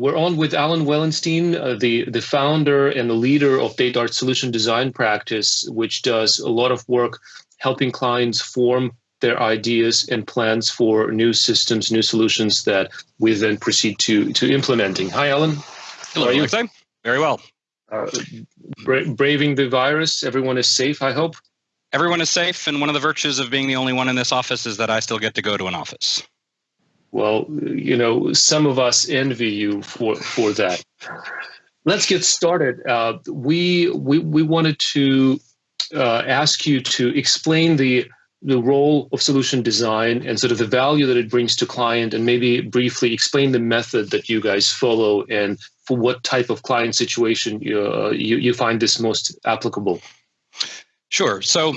we're on with Alan Wellenstein, uh, the, the founder and the leader of DataArt Solution Design Practice, which does a lot of work helping clients form their ideas and plans for new systems, new solutions that we then proceed to, to implementing. Hi, Alan. Hello, How are you? Very well. Uh, bra braving the virus, everyone is safe, I hope? Everyone is safe, and one of the virtues of being the only one in this office is that I still get to go to an office. Well, you know, some of us envy you for for that. Let's get started. Uh, we we we wanted to uh, ask you to explain the the role of solution design and sort of the value that it brings to client and maybe briefly explain the method that you guys follow and for what type of client situation you, uh, you, you find this most applicable. Sure. So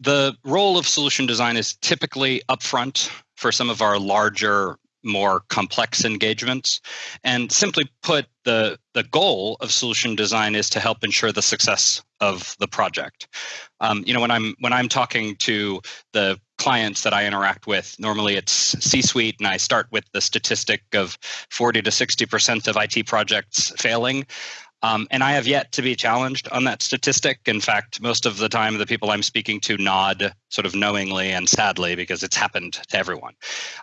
the role of solution design is typically upfront for some of our larger more complex engagements. And simply put the the goal of solution design is to help ensure the success of the project. Um, you know when i'm when i'm talking to the clients that i interact with normally it's c suite and i start with the statistic of 40 to 60 percent of it projects failing um, and I have yet to be challenged on that statistic. In fact, most of the time, the people I'm speaking to nod sort of knowingly and sadly because it's happened to everyone.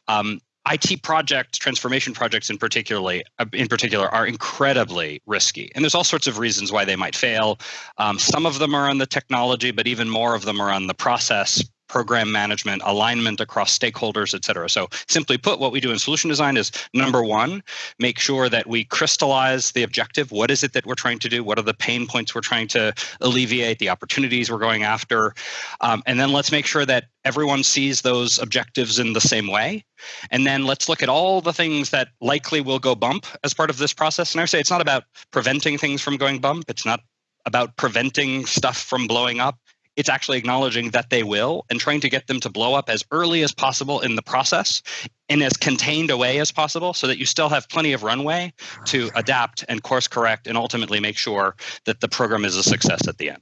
Um, IT projects, transformation projects in uh, in particular, are incredibly risky, and there's all sorts of reasons why they might fail. Um, some of them are on the technology, but even more of them are on the process, program management, alignment across stakeholders, et cetera. So simply put, what we do in solution design is number one, make sure that we crystallize the objective. What is it that we're trying to do? What are the pain points we're trying to alleviate, the opportunities we're going after? Um, and then let's make sure that everyone sees those objectives in the same way. And then let's look at all the things that likely will go bump as part of this process. And I say it's not about preventing things from going bump. It's not about preventing stuff from blowing up it's actually acknowledging that they will and trying to get them to blow up as early as possible in the process in as contained a way as possible so that you still have plenty of runway to adapt and course correct and ultimately make sure that the program is a success at the end.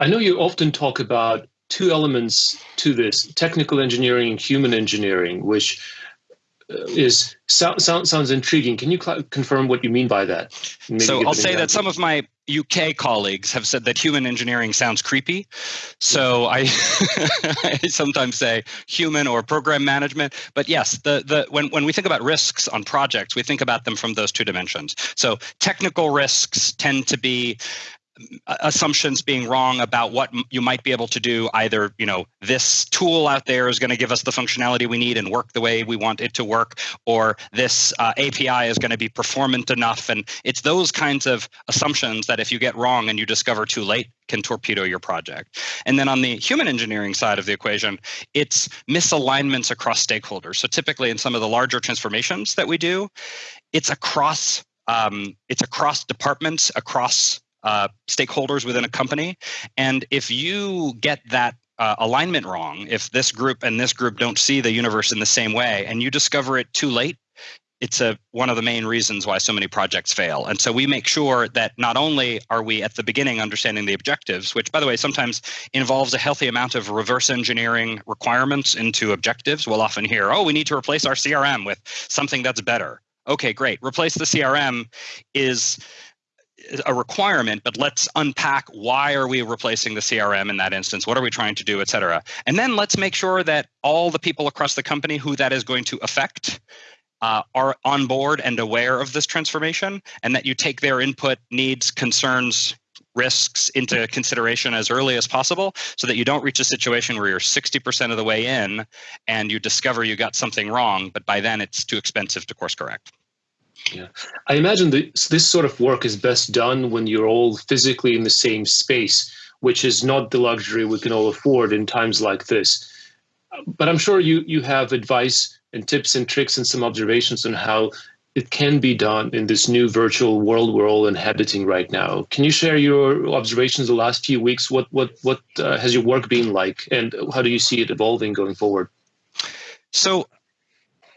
I know you often talk about two elements to this technical engineering and human engineering, which uh, is so, so, sounds intriguing. Can you confirm what you mean by that? so I'll say that some of my UK colleagues have said that human engineering sounds creepy. So I, I sometimes say human or program management. But yes, the the when when we think about risks on projects, we think about them from those two dimensions. So technical risks tend to be assumptions being wrong about what you might be able to do. Either you know this tool out there is going to give us the functionality we need and work the way we want it to work or this uh, api is going to be performant enough. And it's those kinds of assumptions that if you get wrong and you discover too late can torpedo your project. And then on the human engineering side of the equation it's misalignments across stakeholders. So typically in some of the larger transformations that we do it's across um, it's across departments across uh, stakeholders within a company. And if you get that uh, alignment wrong, if this group and this group don't see the universe in the same way, and you discover it too late, it's a one of the main reasons why so many projects fail. And so we make sure that not only are we at the beginning understanding the objectives, which by the way sometimes involves a healthy amount of reverse engineering requirements into objectives. We'll often hear, "Oh, we need to replace our CRM with something that's better." Okay, great. Replace the CRM is a requirement, but let's unpack why are we replacing the CRM in that instance? What are we trying to do, et cetera? And then let's make sure that all the people across the company who that is going to affect uh, are on board and aware of this transformation, and that you take their input, needs, concerns, risks into consideration as early as possible so that you don't reach a situation where you're 60% of the way in and you discover you got something wrong, but by then it's too expensive to course correct. Yeah, I imagine this, this sort of work is best done when you're all physically in the same space, which is not the luxury we can all afford in times like this. But I'm sure you you have advice and tips and tricks and some observations on how it can be done in this new virtual world we're all inhabiting right now. Can you share your observations the last few weeks? What what what uh, has your work been like, and how do you see it evolving going forward? So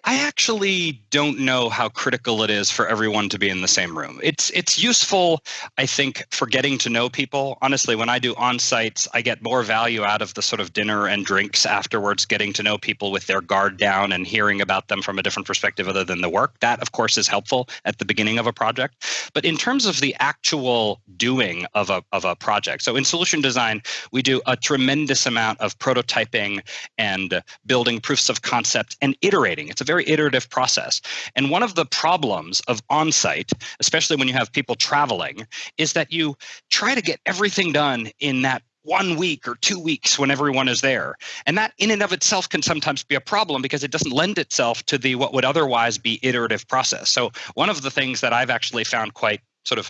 I actually don't know how critical it is for everyone to be in the same room. It's it's useful, I think, for getting to know people. Honestly, when I do on-sites, I get more value out of the sort of dinner and drinks afterwards, getting to know people with their guard down and hearing about them from a different perspective other than the work. That, of course, is helpful at the beginning of a project. But in terms of the actual doing of a of a project, so in solution design, we do a tremendous amount of prototyping and building proofs of concept and iterating. It's a very iterative process. And one of the problems of on site, especially when you have people traveling, is that you try to get everything done in that one week or two weeks when everyone is there and that in and of itself can sometimes be a problem because it doesn't lend itself to the what would otherwise be iterative process so one of the things that i've actually found quite sort of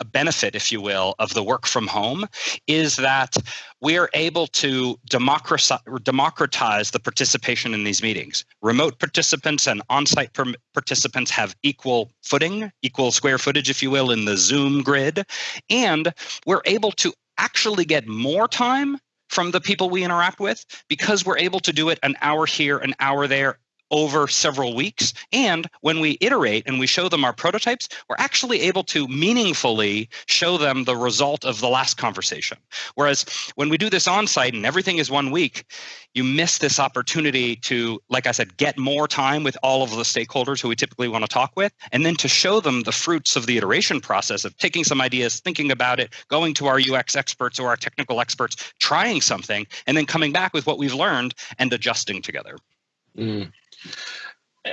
a benefit, if you will, of the work from home is that we are able to democratize the participation in these meetings. Remote participants and on-site participants have equal footing, equal square footage, if you will, in the Zoom grid. And we're able to actually get more time from the people we interact with because we're able to do it an hour here, an hour there, over several weeks. And when we iterate and we show them our prototypes, we're actually able to meaningfully show them the result of the last conversation. Whereas when we do this on site and everything is one week, you miss this opportunity to, like I said, get more time with all of the stakeholders who we typically want to talk with, and then to show them the fruits of the iteration process of taking some ideas, thinking about it, going to our UX experts or our technical experts, trying something, and then coming back with what we've learned and adjusting together. Mm.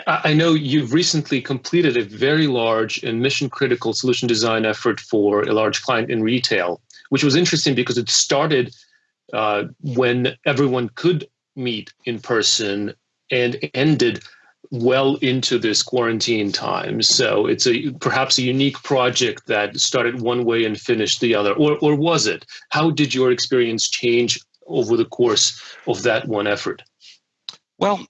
I know you've recently completed a very large and mission critical solution design effort for a large client in retail, which was interesting because it started uh, when everyone could meet in person and ended well into this quarantine time. So it's a perhaps a unique project that started one way and finished the other, or or was it? How did your experience change over the course of that one effort? Well,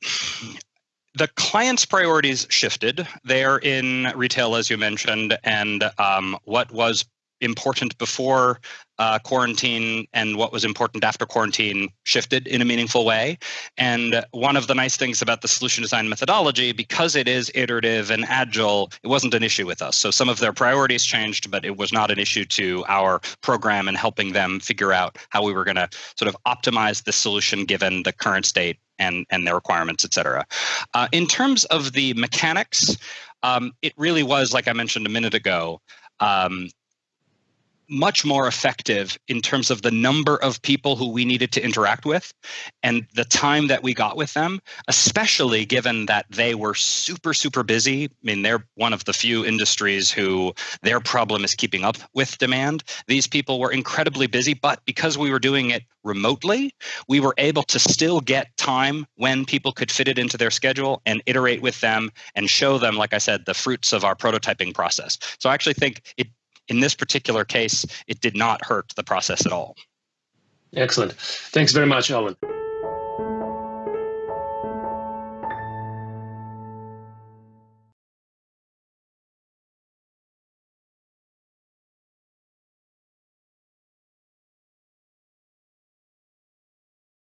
the client's priorities shifted. They're in retail, as you mentioned, and um, what was important before uh, quarantine and what was important after quarantine shifted in a meaningful way. And one of the nice things about the solution design methodology, because it is iterative and agile, it wasn't an issue with us. So some of their priorities changed, but it was not an issue to our program and helping them figure out how we were going to sort of optimize the solution given the current state and, and their requirements, et cetera. Uh, in terms of the mechanics, um, it really was, like I mentioned a minute ago, um, much more effective in terms of the number of people who we needed to interact with and the time that we got with them, especially given that they were super, super busy. I mean, they're one of the few industries who their problem is keeping up with demand. These people were incredibly busy, but because we were doing it remotely, we were able to still get time when people could fit it into their schedule and iterate with them and show them, like I said, the fruits of our prototyping process. So I actually think it in this particular case, it did not hurt the process at all. Excellent. Thanks very much, Alan.